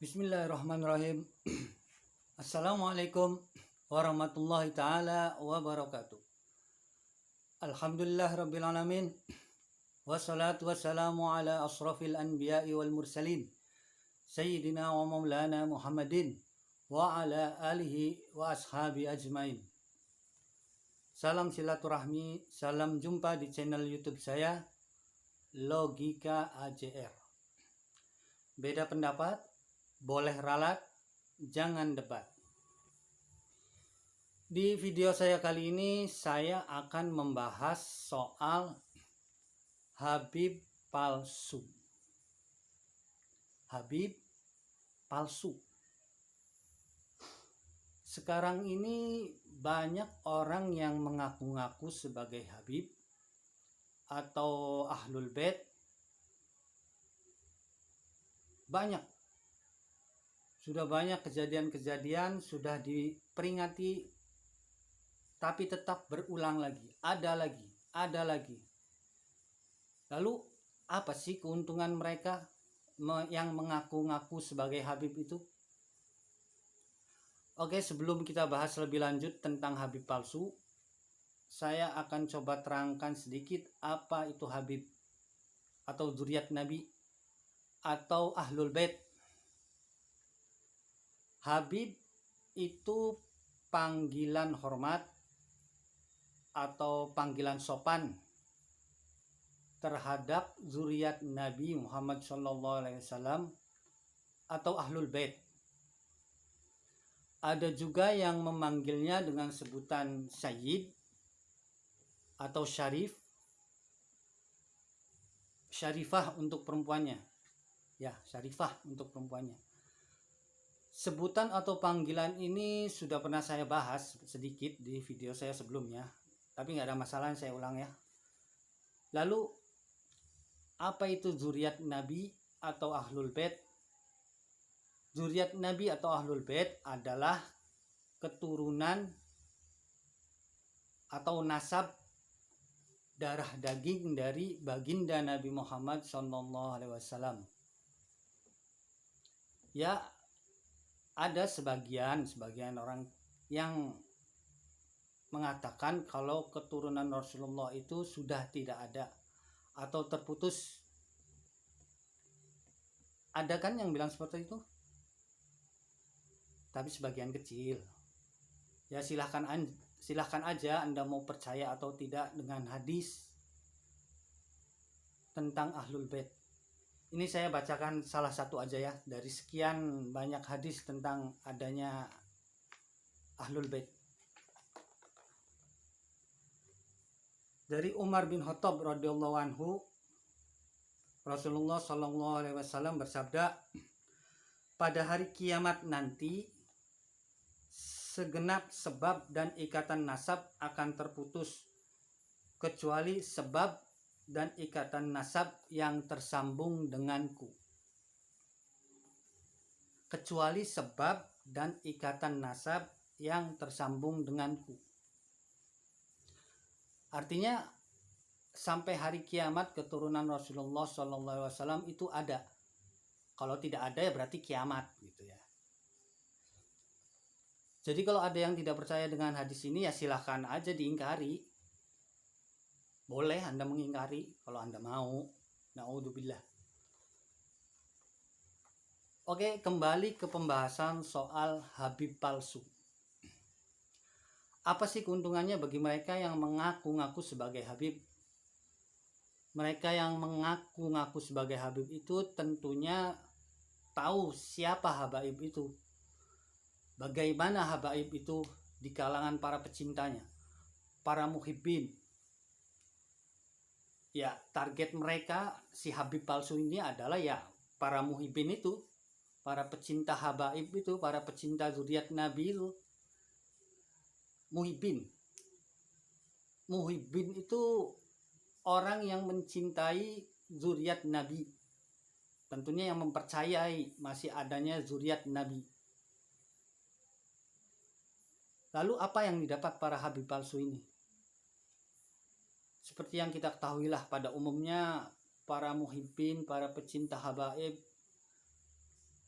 Bismillahirrahmanirrahim. Assalamualaikum warahmatullahi taala wabarakatuh. Alhamdulillah rabbil alamin. Wassalatu wassalamu ala asrafil anbiya'i wal mursalin. Sayyidina wa maulana Muhammadin wa ala alihi wa ashabi ajmain. Salam silaturahmi, salam jumpa di channel YouTube saya Logika AJR. Beda pendapat, boleh ralat, jangan debat. Di video saya kali ini saya akan membahas soal Habib palsu. Habib palsu. Sekarang ini banyak orang yang mengaku-ngaku sebagai Habib atau Ahlul Bait banyak sudah banyak kejadian-kejadian sudah diperingati tapi tetap berulang lagi. Ada lagi ada lagi. Lalu apa sih keuntungan mereka yang mengaku-ngaku sebagai Habib itu? Oke sebelum kita bahas lebih lanjut tentang Habib palsu saya akan coba terangkan sedikit apa itu Habib atau zuriat Nabi atau Ahlul Bait Habib itu panggilan hormat atau panggilan sopan terhadap zuriat Nabi Muhammad SAW atau Ahlul Bait. Ada juga yang memanggilnya dengan sebutan Sayyid atau Syarif, Syarifah untuk perempuannya. Ya, Syarifah untuk perempuannya Sebutan atau panggilan ini sudah pernah saya bahas sedikit di video saya sebelumnya, tapi nggak ada masalah saya ulang ya. Lalu, apa itu zuriat Nabi atau Ahlul Bait? Zuriat Nabi atau Ahlul Bait adalah keturunan atau nasab darah daging dari baginda Nabi Muhammad SAW. Ya, ada sebagian sebagian orang yang mengatakan kalau keturunan Rasulullah itu sudah tidak ada atau terputus. Ada kan yang bilang seperti itu? Tapi sebagian kecil. Ya silahkan silahkan aja Anda mau percaya atau tidak dengan hadis tentang Ahlul Bait. Ini saya bacakan salah satu aja ya dari sekian banyak hadis tentang adanya Ahlul Bait. Dari Umar bin Khattab radhiyallahu anhu Rasulullah Shallallahu alaihi wasallam bersabda pada hari kiamat nanti segenap sebab dan ikatan nasab akan terputus kecuali sebab dan ikatan nasab yang tersambung denganku. Kecuali sebab dan ikatan nasab yang tersambung denganku. Artinya sampai hari kiamat keturunan Rasulullah SAW itu ada. Kalau tidak ada ya berarti kiamat gitu ya. Jadi kalau ada yang tidak percaya dengan hadis ini ya silahkan aja diingkari boleh Anda mengingkari kalau Anda mau. Naudzubillah. Oke, kembali ke pembahasan soal Habib palsu. Apa sih keuntungannya bagi mereka yang mengaku-ngaku sebagai Habib? Mereka yang mengaku-ngaku sebagai Habib itu tentunya tahu siapa Habaib itu. Bagaimana Habaib itu di kalangan para pecintanya, para muhibbin, ya target mereka si Habib palsu ini adalah ya para muhibin itu para pecinta habaib itu para pecinta zuriat Nabi itu. Muhibin. Muhibin itu orang yang mencintai zuriat Nabi. Tentunya yang mempercayai masih adanya zuriat Nabi. Lalu apa yang didapat para Habib palsu ini seperti yang kita ketahui lah pada umumnya para muhibbin, para pecinta habaib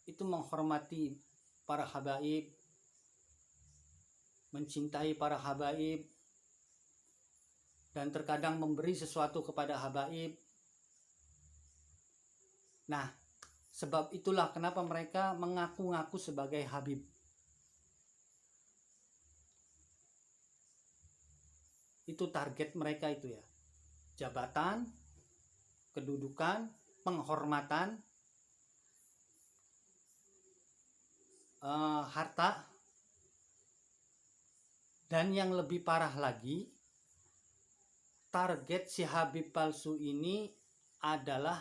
itu menghormati para habaib mencintai para habaib dan terkadang memberi sesuatu kepada habaib. Nah sebab itulah kenapa mereka mengaku-ngaku sebagai habib. Itu target mereka itu ya jabatan kedudukan penghormatan uh, harta. Dan yang lebih parah lagi target si Habib palsu ini adalah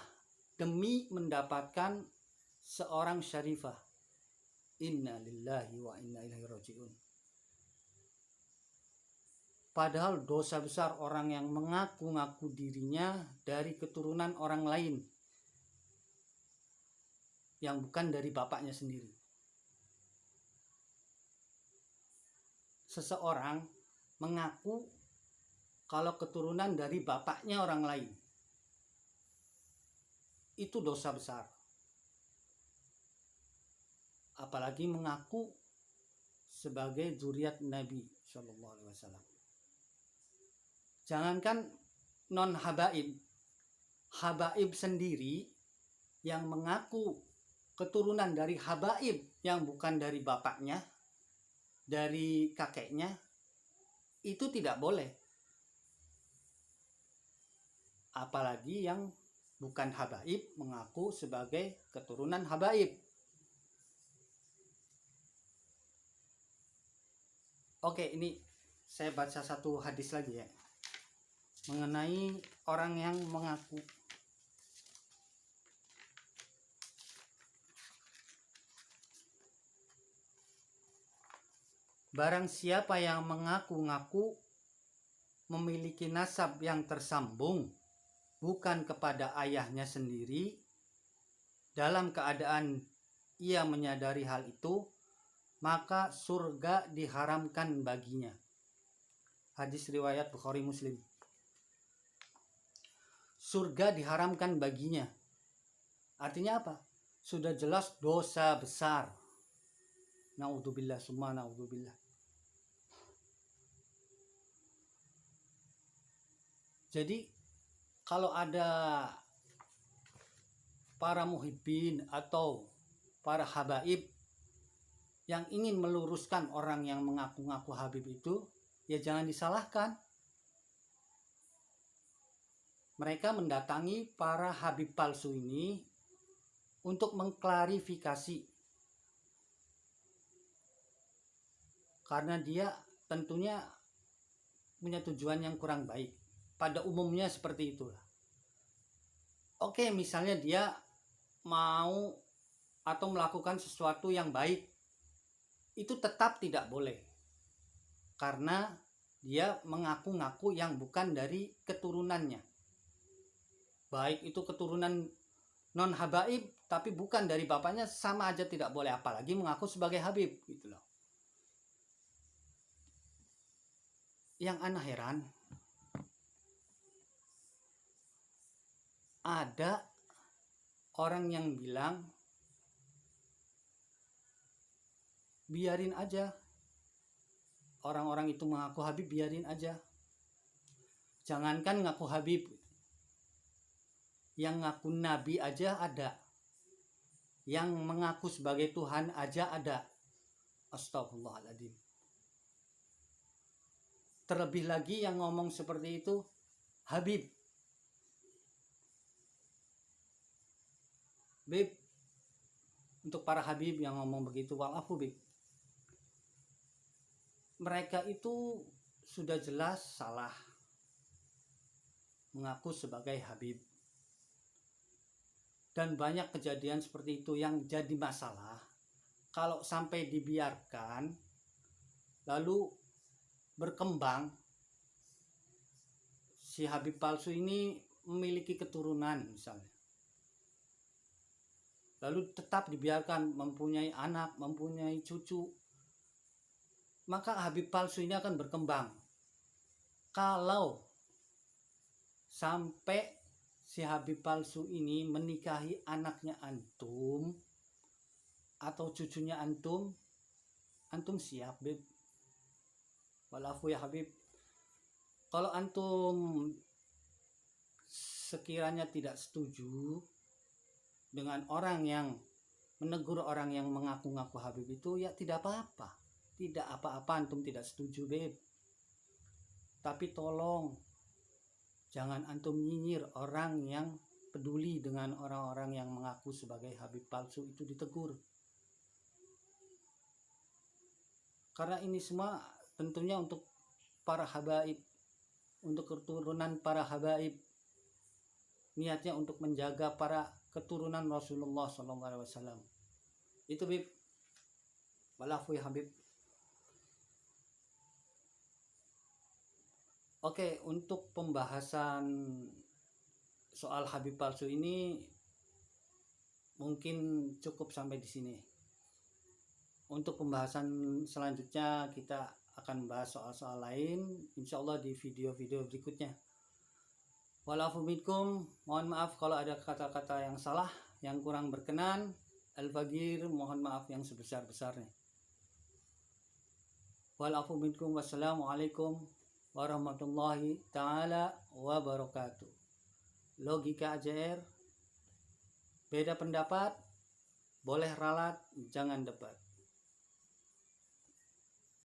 demi mendapatkan seorang syarifah. Inna lillahi wa inna ilaihi rajiun Padahal dosa besar orang yang mengaku-ngaku dirinya dari keturunan orang lain yang bukan dari bapaknya sendiri. Seseorang mengaku kalau keturunan dari bapaknya orang lain. Itu dosa besar. Apalagi mengaku sebagai zuriat Nabi Shallallahu Alaihi Wasallam. Jangankan non habaib, habaib sendiri yang mengaku keturunan dari habaib yang bukan dari bapaknya, dari kakeknya, itu tidak boleh. Apalagi yang bukan habaib mengaku sebagai keturunan habaib. Oke, ini saya baca satu hadis lagi ya mengenai orang yang mengaku Barang siapa yang mengaku-ngaku memiliki nasab yang tersambung bukan kepada ayahnya sendiri dalam keadaan ia menyadari hal itu maka surga diharamkan baginya. Hadis riwayat Bukhari Muslim surga diharamkan baginya. Artinya apa? Sudah jelas dosa besar. Naudzubillah semua naudzubillah. Jadi kalau ada para muhibbin atau para habaib yang ingin meluruskan orang yang mengaku-ngaku habib itu, ya jangan disalahkan mereka mendatangi para habib palsu ini untuk mengklarifikasi. Karena dia tentunya punya tujuan yang kurang baik. Pada umumnya seperti itulah. Oke misalnya dia mau atau melakukan sesuatu yang baik itu tetap tidak boleh. Karena dia mengaku-ngaku yang bukan dari keturunannya baik itu keturunan non habaib tapi bukan dari bapaknya sama aja tidak boleh. Apalagi mengaku sebagai habib gitu loh. Yang aneh heran ada orang yang bilang biarin aja. Orang-orang itu mengaku habib biarin aja. Jangankan ngaku habib yang ngaku nabi aja ada. Yang mengaku sebagai Tuhan aja ada. Astagfirullahaladzim terlebih lagi yang ngomong seperti itu Habib. Bib untuk para Habib yang ngomong begitu walafu Bib. Mereka itu sudah jelas salah mengaku sebagai Habib dan banyak kejadian seperti itu yang jadi masalah. Kalau sampai dibiarkan lalu berkembang si Habib palsu ini memiliki keturunan misalnya. Lalu tetap dibiarkan mempunyai anak mempunyai cucu maka Habib palsu ini akan berkembang. Kalau sampai si Habib palsu ini menikahi anaknya antum atau cucunya antum? Antum siap beb walafu ya habib. Kalau antum sekiranya tidak setuju dengan orang yang menegur orang yang mengaku-ngaku habib itu ya tidak apa-apa. Tidak apa-apa antum tidak setuju beb tapi tolong jangan antum nyinyir orang yang peduli dengan orang-orang yang mengaku sebagai habib palsu itu ditegur. Karena ini semua tentunya untuk para habaib untuk keturunan para habaib. Niatnya untuk menjaga para keturunan Rasulullah SAW itu bib. Walafu ya habib Oke, untuk pembahasan soal Habib palsu ini mungkin cukup sampai di sini. Untuk pembahasan selanjutnya kita akan bahas soal-soal lain insya Allah di video-video berikutnya. Walafuminkum, mohon maaf kalau ada kata-kata yang salah, yang kurang berkenan. Al-Fagir, mohon maaf yang sebesar-besarnya. Walafuminkum, wassalamualaikum warahmatullahi taala wabarakatuh. Logika AJR beda pendapat boleh ralat jangan debat.